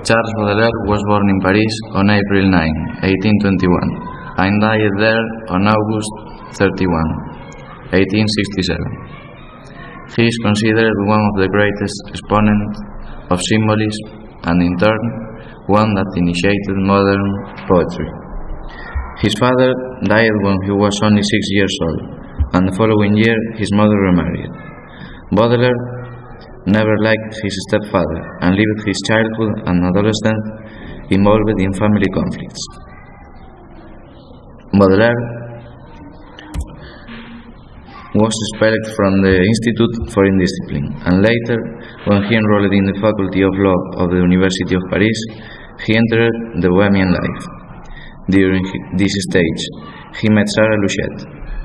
Charles Baudelaire was born in Paris on April 9, 1821, and died there on August 31, 1867. He is considered one of the greatest exponents of symbolism and in turn one that initiated modern poetry. His father died when he was only six years old, and the following year his mother remarried. Baudelaire never liked his stepfather and lived his childhood and adolescence involved in family conflicts. Baudelaire was expelled from the Institute for Indiscipline, and later, when he enrolled in the Faculty of Law of the University of Paris, he entered the Bohemian life. During this stage, he met Sarah Luchet,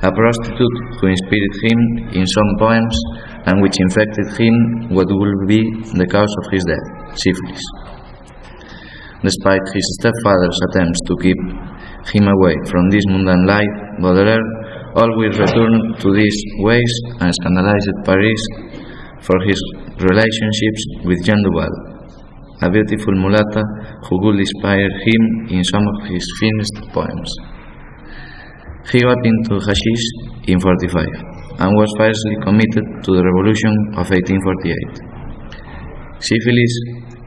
a prostitute who inspired him in some poems and which infected him what would be the cause of his death, syphilis. Despite his stepfather's attempts to keep him away from this mundane life, Baudelaire always returned to these ways and scandalized Paris for his relationships with Jeanne Duval, a beautiful mulatta who would inspire him in some of his finest poems. He got into hashish in 45 and was fiercely committed to the revolution of 1848. Syphilis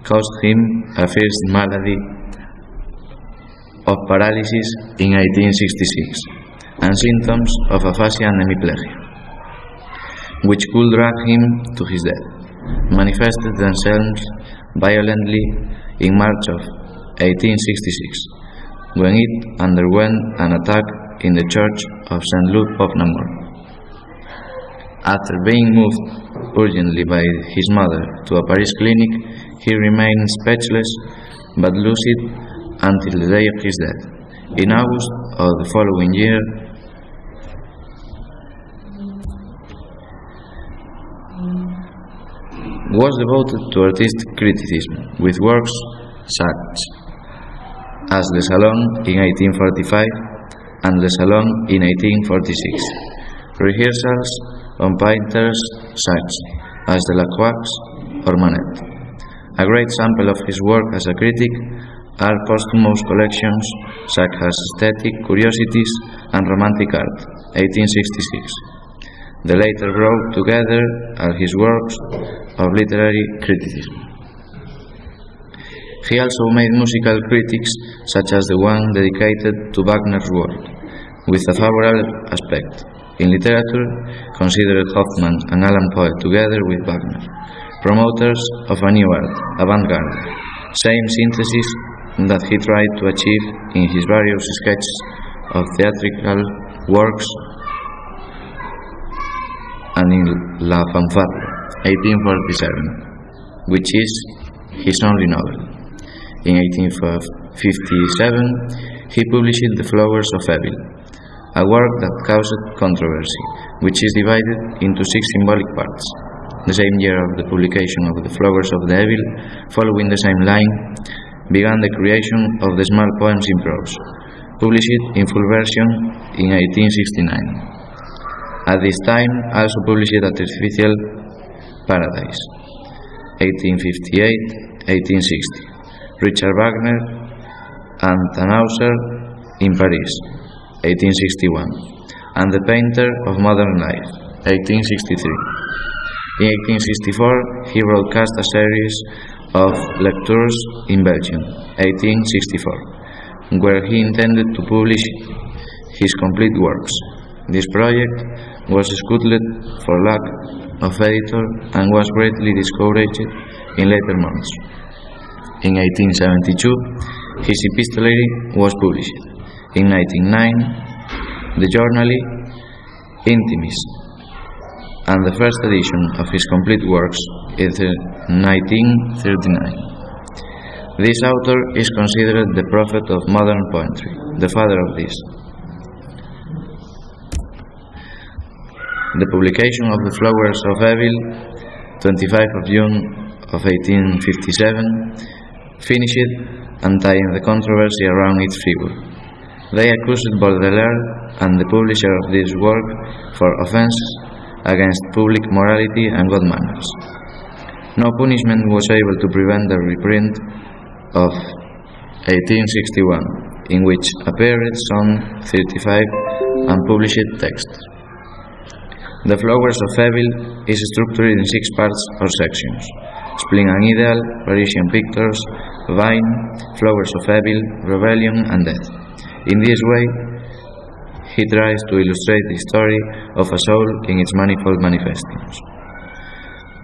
caused him a first malady of paralysis in 1866 and symptoms of aphasia and hemiplegia, which could drag him to his death, manifested themselves violently in March of 1866, when it underwent an attack in the church of St. Luke of Namur. After being moved urgently by his mother to a Paris clinic, he remained speechless but lucid until the day of his death. In August of the following year, was devoted to artistic criticism with works such as Le Salon in 1845 and Le Salon in 1846. Rehearsals on painters such as Delacroix or Manet. A great sample of his work as a critic are posthumous collections such as Aesthetic Curiosities and Romantic Art, 1866. The later brought together are his works of literary criticism. He also made musical critics such as the one dedicated to Wagner's work, with a favorable aspect. In literature, considered Hoffmann and Allan Poe together with Wagner, promoters of a new art, avant-garde, same synthesis that he tried to achieve in his various sketches of theatrical works and in La Fanfarlo, 1847, which is his only novel. In 1857, he published The Flowers of Evil, a work that caused controversy, which is divided into six symbolic parts. The same year of the publication of The Flowers of the Evil, following the same line, began the creation of the small poems in prose, published in full version in 1869. At this time, also published Artificial Paradise, 1858-1860. Richard Wagner and Tannhäuser in Paris, 1861, and The Painter of Modern Life, 1863. In 1864, he broadcast a series of lectures in Belgium, 1864, where he intended to publish his complete works. This project was scuttled for lack of editor and was greatly discouraged in later months. In 1872, his epistolary was published. In 1909, the Journali Intimis, and the first edition of his complete works is 1939. This author is considered the prophet of modern poetry, the father of this. The publication of The Flowers of Evil, 25 of June of 1857, finished and tying the controversy around its figure. They accused Baudelaire and the publisher of this work for offense against public morality and good manners. No punishment was able to prevent the reprint of 1861, in which appeared some 35 unpublished texts. The Flowers of Evil is structured in six parts or sections. Spleen and Ideal, Parisian Pictures, Vine, Flowers of Evil, Rebellion and Death. In this way, he tries to illustrate the story of a soul in its manifold manifestations.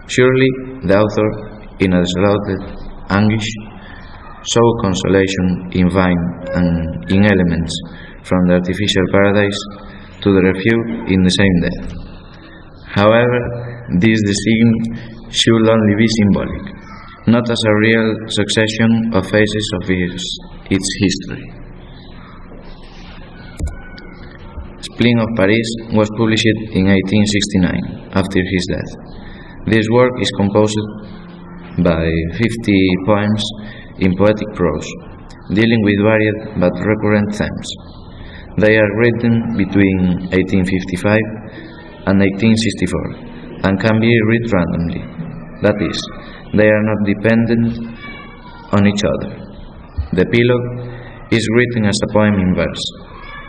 Surely, the author, in a desolate anguish, saw consolation in vine and in elements from the artificial paradise to the refuge in the same death. However, this design should only be symbolic, not as a real succession of phases of its, its history. Spleen of Paris was published in 1869, after his death. This work is composed by 50 poems in poetic prose, dealing with varied but recurrent themes. They are written between 1855 and 1864 and can be read randomly. That is, they are not dependent on each other. The epilogue is written as a poem in verse.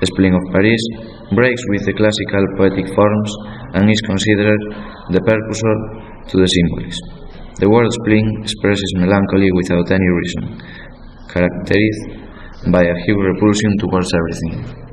Spleen of Paris breaks with the classical poetic forms and is considered the precursor to the symbolism. The word spleen expresses melancholy without any reason, characterized by a huge repulsion towards everything.